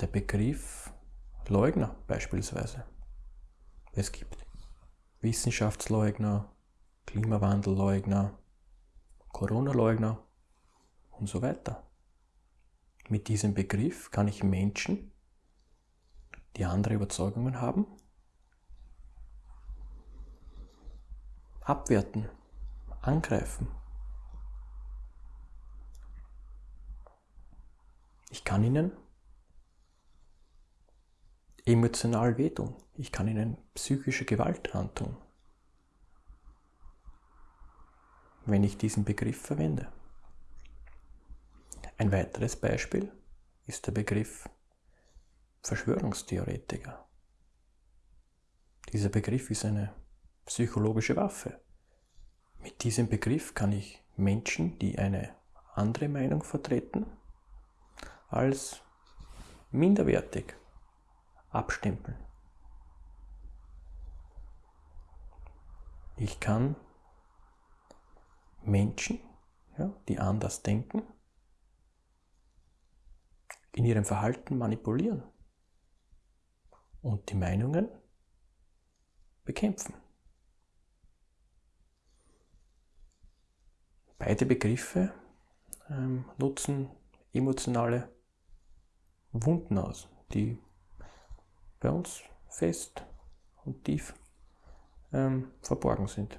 der Begriff Leugner beispielsweise. Es gibt Wissenschaftsleugner, Klimawandelleugner, Corona-Leugner und so weiter. Mit diesem Begriff kann ich Menschen, die andere Überzeugungen haben, abwerten, angreifen. Ich kann ihnen emotional wehtun. Ich kann ihnen psychische Gewalt antun, wenn ich diesen Begriff verwende. Ein weiteres Beispiel ist der Begriff Verschwörungstheoretiker. Dieser Begriff ist eine psychologische Waffe. Mit diesem Begriff kann ich Menschen, die eine andere Meinung vertreten, als minderwertig abstempeln. Ich kann Menschen, ja, die anders denken, in ihrem Verhalten manipulieren und die Meinungen bekämpfen. Beide Begriffe ähm, nutzen emotionale Wunden aus, die bei uns fest und tief ähm, verborgen sind.